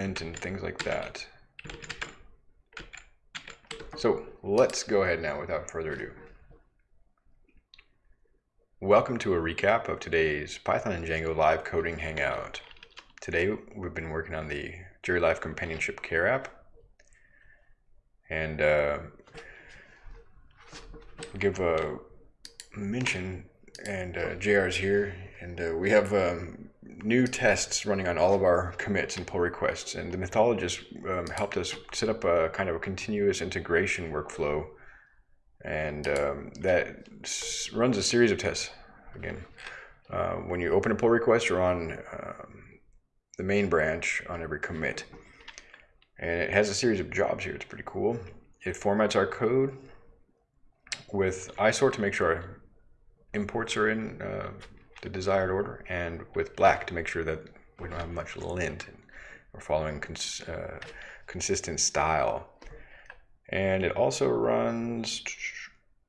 and things like that. So let's go ahead now without further ado. Welcome to a recap of today's Python and Django live coding hangout. Today we've been working on the Jury Life Companionship Care app. And uh, give a mention, and uh, JR's here, and uh, we have um, new tests running on all of our commits and pull requests. And the mythologist um, helped us set up a kind of a continuous integration workflow and um, that runs a series of tests. Again, uh, when you open a pull request, you're on um, the main branch on every commit. And it has a series of jobs here. It's pretty cool. It formats our code with isort to make sure our imports are in uh, the desired order, and with black to make sure that we don't have much lint. And we're following cons uh, consistent style. And it also runs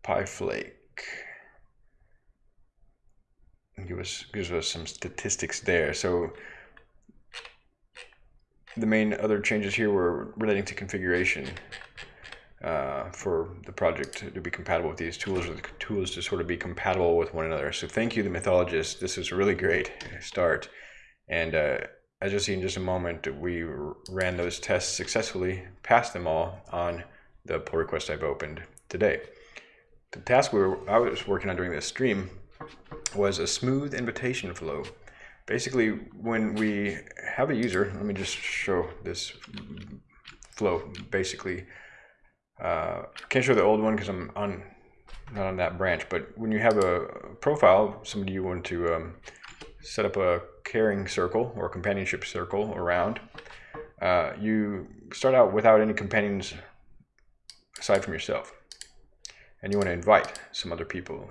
PyFlake. Give us gives us some statistics there. So the main other changes here were relating to configuration uh, for the project to be compatible with these tools or the tools to sort of be compatible with one another. So thank you, the mythologist. This is a really great start. And uh, as you'll see in just a moment, we ran those tests successfully, passed them all on the pull request I've opened today. The task we were, I was working on during this stream was a smooth invitation flow. Basically, when we have a user, let me just show this flow. Basically, uh, can't show the old one because I'm on not on that branch. But when you have a profile, somebody you want to um, set up a caring circle or companionship circle around, uh, you start out without any companions aside from yourself, and you want to invite some other people.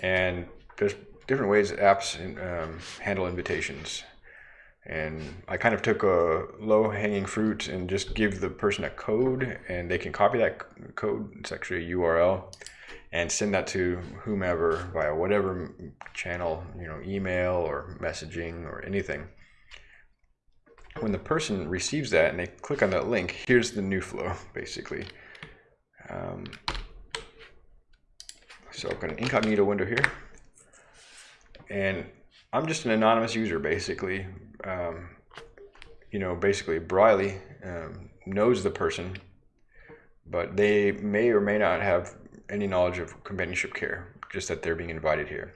And there's different ways apps um, handle invitations and I kind of took a low hanging fruit and just give the person a code and they can copy that code. It's actually a URL and send that to whomever via whatever channel, you know, email or messaging or anything. When the person receives that and they click on that link, here's the new flow basically. Um, so I've got an incognito window here and I'm just an anonymous user basically um, you know, basically Briley um, knows the person, but they may or may not have any knowledge of companionship care, just that they're being invited here.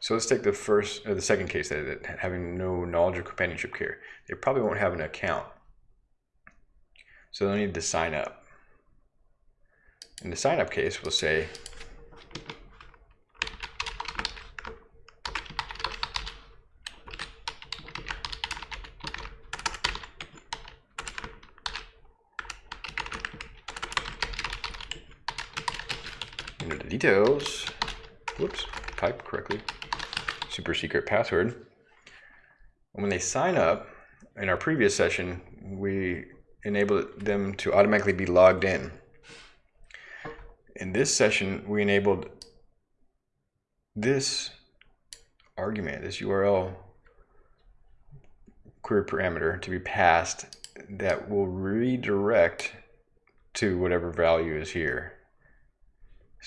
So let's take the first, or the second case that, that having no knowledge of companionship care. They probably won't have an account. So they'll need to sign up. In the sign up case, we'll say details. Whoops, type correctly. Super secret password. And when they sign up, in our previous session, we enabled them to automatically be logged in. In this session, we enabled this argument, this URL query parameter to be passed that will redirect to whatever value is here.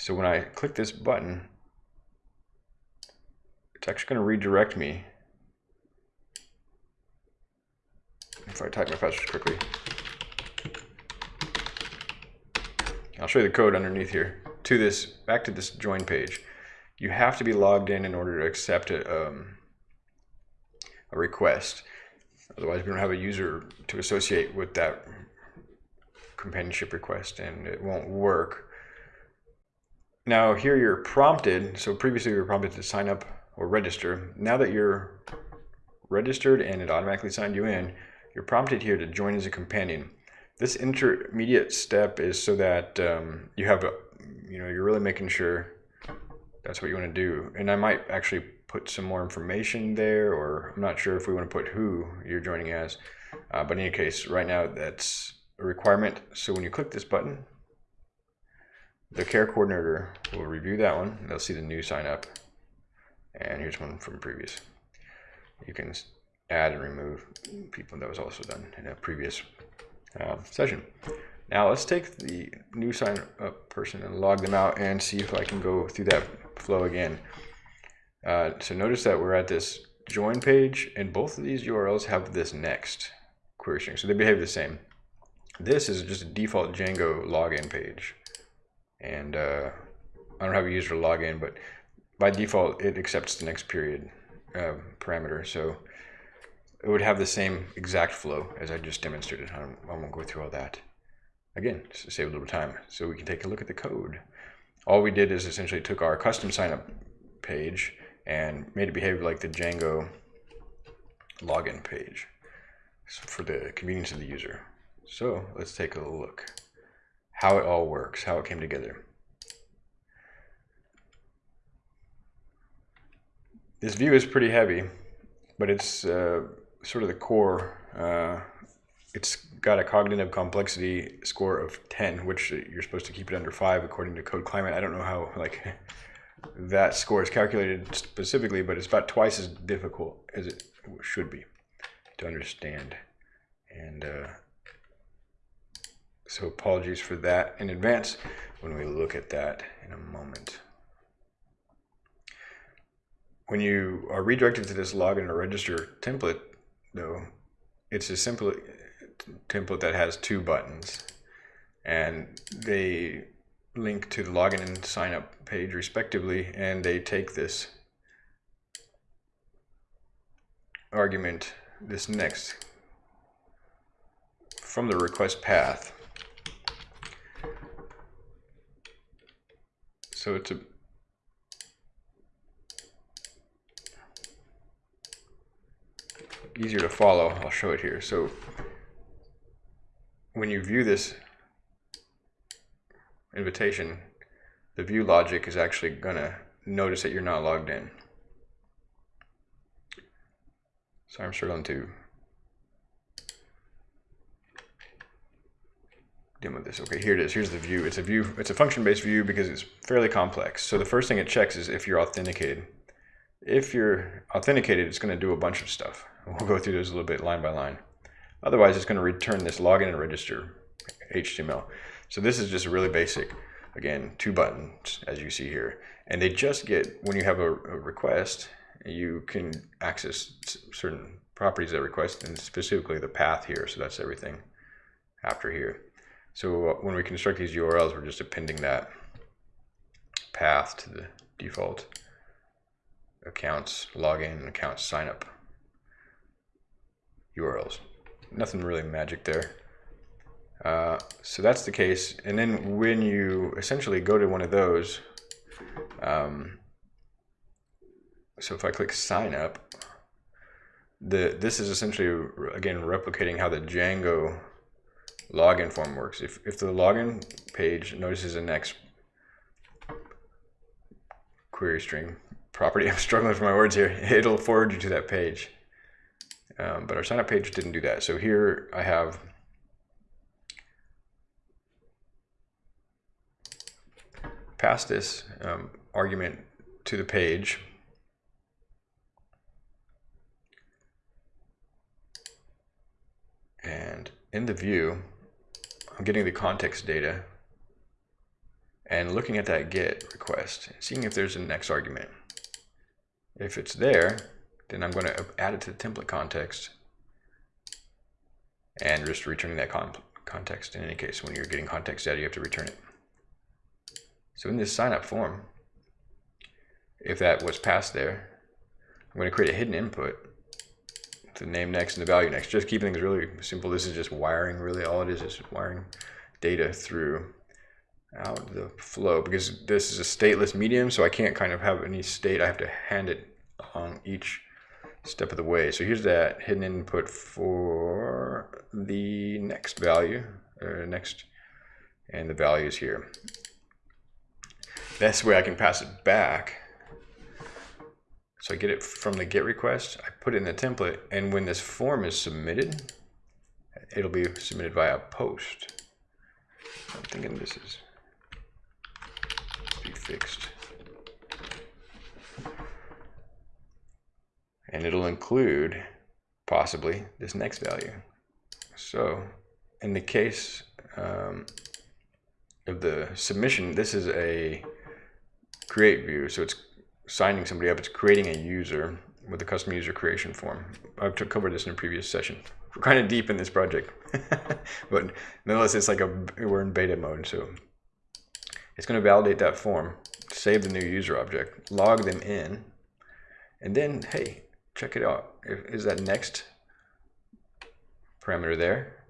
So when I click this button, it's actually going to redirect me. If I type my password quickly. I'll show you the code underneath here. To this, back to this join page. You have to be logged in in order to accept a, um, a request. Otherwise, we don't have a user to associate with that companionship request and it won't work. Now here you're prompted, so previously you were prompted to sign up or register. Now that you're registered and it automatically signed you in, you're prompted here to join as a companion. This intermediate step is so that um, you have, a, you know, you're really making sure that's what you want to do. And I might actually put some more information there, or I'm not sure if we want to put who you're joining as. Uh, but in any case, right now that's a requirement. So when you click this button, the care coordinator will review that one. They'll see the new sign up. And here's one from previous. You can add and remove people. That was also done in a previous uh, session. Now let's take the new sign up person and log them out and see if I can go through that flow again. Uh, so notice that we're at this join page and both of these URLs have this next query string. So they behave the same. This is just a default Django login page. And uh, I don't have a user login, but by default, it accepts the next period uh, parameter. So it would have the same exact flow as I just demonstrated. I, I won't go through all that. Again, to save a little time. So we can take a look at the code. All we did is essentially took our custom signup page and made it behave like the Django login page for the convenience of the user. So let's take a look how it all works, how it came together. This view is pretty heavy, but it's uh, sort of the core. Uh, it's got a cognitive complexity score of 10, which you're supposed to keep it under 5 according to Code Climate. I don't know how like that score is calculated specifically, but it's about twice as difficult as it should be to understand. And uh, so apologies for that in advance when we look at that in a moment. When you are redirected to this login or register template, though, it's a simple template that has two buttons and they link to the login and sign up page respectively and they take this argument this next from the request path so it's a easier to follow. I'll show it here. So when you view this invitation, the view logic is actually going to notice that you're not logged in. So I'm struggling to demo with this. Okay, here it is. Here's the view. It's a view. It's a function-based view because it's fairly complex. So the first thing it checks is if you're authenticated. If you're authenticated, it's going to do a bunch of stuff. We'll go through those a little bit line by line. Otherwise, it's going to return this login and register HTML. So this is just a really basic. Again, two buttons, as you see here. And they just get, when you have a, a request, you can access certain properties that request, and specifically the path here. So that's everything after here. So uh, when we construct these URLs, we're just appending that path to the default accounts login, accounts sign up URLs. Nothing really magic there. Uh, so that's the case. And then when you essentially go to one of those, um, so if I click sign up, the this is essentially again replicating how the Django login form works. If if the login page notices a next query string property, I'm struggling for my words here, it'll forward you to that page. Um, but our sign up page didn't do that. So here I have passed this um, argument to the page. And in the view, I'm getting the context data and looking at that get request, seeing if there's a next argument. If it's there, then I'm going to add it to the template context and just returning that con context. In any case, when you're getting context data, you have to return it. So in this sign up form, if that was passed there, I'm going to create a hidden input the name next and the value next. Just keeping things really simple. This is just wiring really. All it is is wiring data through out the flow because this is a stateless medium. So I can't kind of have any state. I have to hand it on each step of the way. So here's that hidden input for the next value, or next, and the values here. That's way I can pass it back. So I get it from the GET request, I put it in the template, and when this form is submitted, it'll be submitted via post. I'm thinking this is be fixed. and it'll include possibly this next value. So in the case um, of the submission, this is a create view. So it's signing somebody up. It's creating a user with a custom user creation form. I've covered this in a previous session. We're kind of deep in this project, but nonetheless, it's like a we're in beta mode. So it's going to validate that form, save the new user object, log them in, and then hey, check it out. Is that next parameter there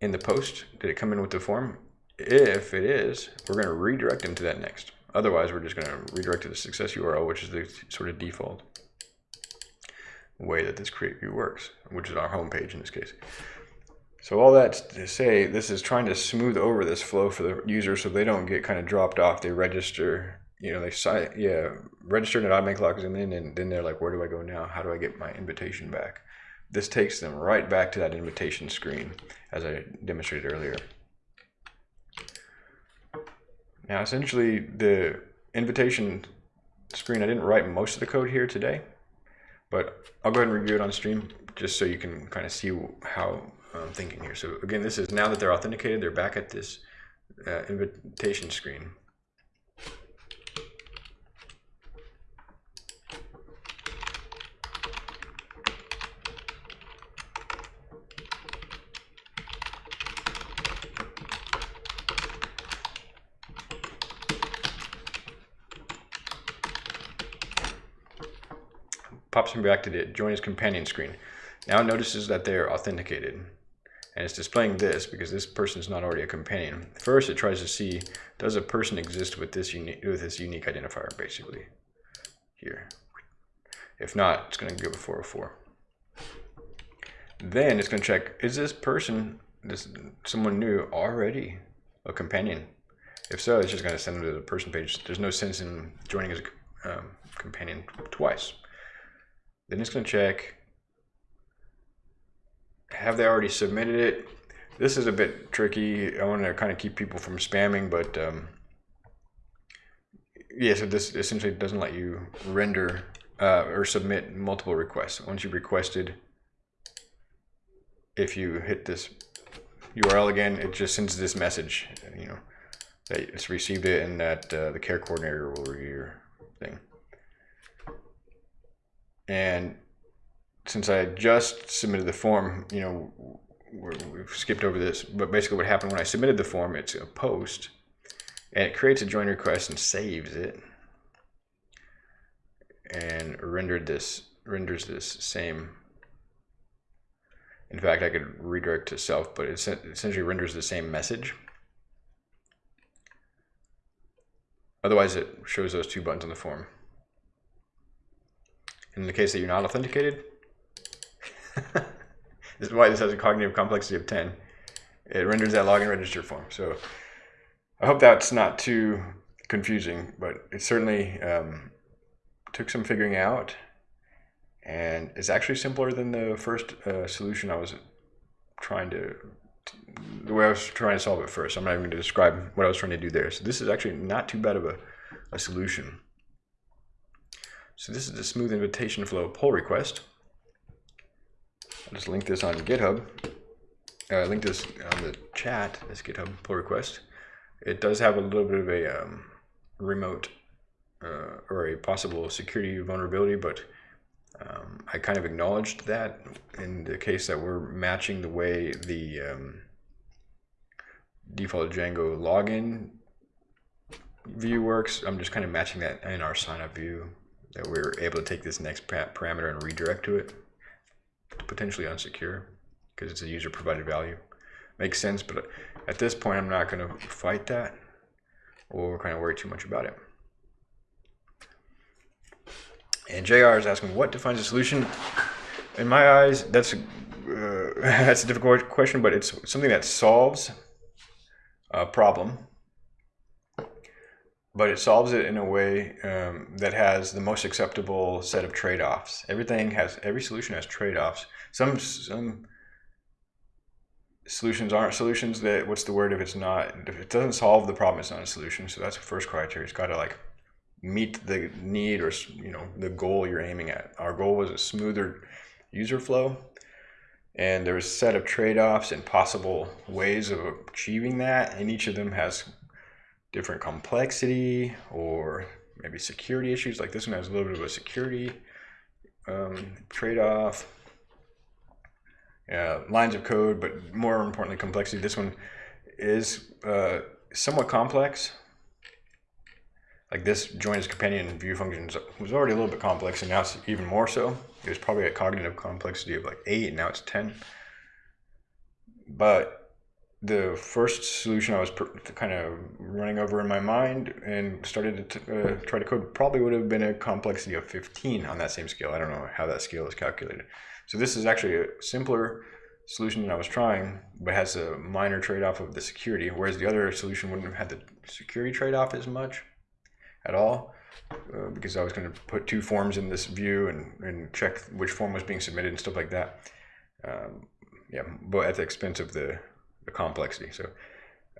in the post? Did it come in with the form? If it is, we're going to redirect them to that next. Otherwise, we're just going to redirect to the success URL, which is the sort of default way that this create view works, which is our home page in this case. So all that to say, this is trying to smooth over this flow for the user so they don't get kind of dropped off. They register, you know, they sign, yeah, register and it automatically logs them in, and then they're like, where do I go now? How do I get my invitation back? This takes them right back to that invitation screen, as I demonstrated earlier. Now, essentially, the invitation screen, I didn't write most of the code here today, but I'll go ahead and review it on stream just so you can kind of see how I'm thinking here. So again, this is now that they're authenticated, they're back at this uh, invitation screen. Pops him back to the join as companion screen. Now it notices that they're authenticated. And it's displaying this because this person is not already a companion. First, it tries to see, does a person exist with this unique, with this unique identifier, basically, here. If not, it's going to give a 404. Then it's going to check, is this person, this someone new, already a companion? If so, it's just going to send them to the person page. There's no sense in joining as a um, companion twice. Then it's going to check, have they already submitted it? This is a bit tricky. I want to kind of keep people from spamming, but um, yeah, so this essentially doesn't let you render uh, or submit multiple requests. Once you've requested, if you hit this URL again, it just sends this message, you know, that it's received it and that uh, the care coordinator will review your thing. And since I had just submitted the form, you know, we've skipped over this, but basically what happened when I submitted the form, it's a post, and it creates a join request and saves it, and rendered this renders this same. In fact, I could redirect to self, but it essentially renders the same message. Otherwise, it shows those two buttons on the form. In the case that you're not authenticated, this is why this has a cognitive complexity of 10. It renders that login register form. So I hope that's not too confusing, but it certainly um, took some figuring out and it's actually simpler than the first uh, solution I was trying to, the way I was trying to solve it first. I'm not even going to describe what I was trying to do there. So this is actually not too bad of a, a solution. So this is the smooth invitation flow pull request. I'll just link this on GitHub. Uh, link this on the chat, this GitHub pull request. It does have a little bit of a um, remote uh, or a possible security vulnerability, but um, I kind of acknowledged that in the case that we're matching the way the um, default Django login view works. I'm just kind of matching that in our signup view that we're able to take this next parameter and redirect to it potentially unsecure because it's a user provided value. Makes sense, but at this point, I'm not going to fight that or kind of worry too much about it. And JR is asking, what defines a solution? In my eyes, that's a, uh, that's a difficult question, but it's something that solves a problem but it solves it in a way um, that has the most acceptable set of trade-offs. Everything has every solution has trade-offs. Some some solutions aren't solutions that what's the word if it's not if it doesn't solve the problem it's not a solution so that's the first criteria it's got to like meet the need or you know the goal you're aiming at our goal was a smoother user flow. And there's a set of trade-offs and possible ways of achieving that. And each of them has different complexity or maybe security issues. Like this one has a little bit of a security um, trade-off. Yeah, lines of code, but more importantly, complexity. This one is uh, somewhat complex. Like this join as companion view functions was already a little bit complex, and now it's even more so. It was probably a cognitive complexity of like eight, and now it's 10. But the first solution I was kind of running over in my mind and started to uh, try to code probably would have been a complexity of 15 on that same scale. I don't know how that scale is calculated. So this is actually a simpler solution than I was trying, but has a minor trade-off of the security, whereas the other solution wouldn't have had the security trade-off as much at all, uh, because I was going to put two forms in this view and, and check which form was being submitted and stuff like that. Um, yeah, but at the expense of the, the complexity. So,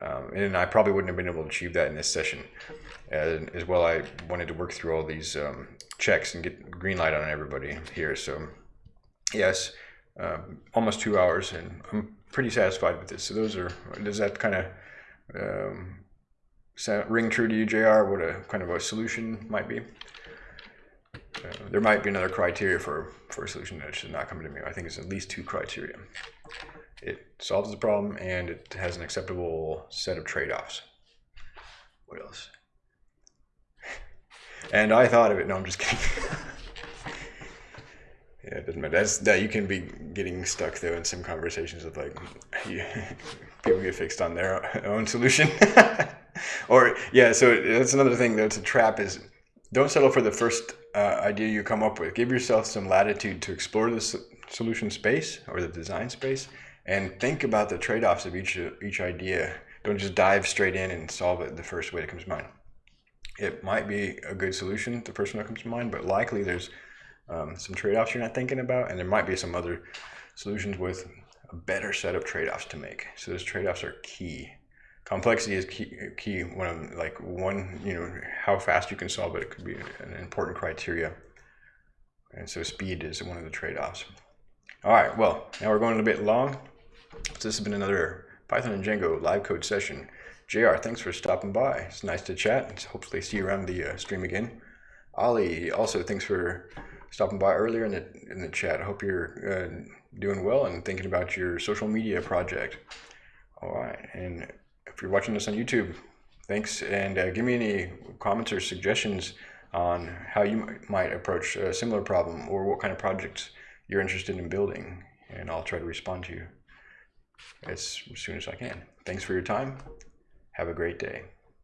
um, and I probably wouldn't have been able to achieve that in this session. And as well, I wanted to work through all these um, checks and get green light on everybody here. So yes, um, almost two hours, and I'm pretty satisfied with this. So those are, does that kind of um, ring true to you, JR, what a kind of a solution might be? Uh, there might be another criteria for, for a solution that should not come to me. I think it's at least two criteria. It solves the problem and it has an acceptable set of trade-offs. What else? And I thought of it. No, I'm just kidding. Yeah, it doesn't matter. That's that you can be getting stuck though in some conversations of like people get fixed on their own solution, or yeah. So that's another thing that's a trap is don't settle for the first uh, idea you come up with. Give yourself some latitude to explore the solution space or the design space, and think about the trade offs of each each idea. Don't just dive straight in and solve it the first way that comes to mind. It might be a good solution, the first one that comes to mind, but likely there's um, some trade-offs you're not thinking about, and there might be some other solutions with a better set of trade-offs to make. So those trade-offs are key. Complexity is key. Key. One of like one, you know, how fast you can solve it, could be an important criteria. And so speed is one of the trade-offs. All right. Well, now we're going a bit long. So this has been another Python and Django live code session. JR, thanks for stopping by. It's nice to chat and hopefully see you around the uh, stream again. Ali, also thanks for stopping by earlier in the in the chat. I hope you're uh, doing well and thinking about your social media project. All right, and if you're watching this on YouTube, thanks, and uh, give me any comments or suggestions on how you might approach a similar problem or what kind of projects you're interested in building, and I'll try to respond to you as soon as I can. Thanks for your time. Have a great day.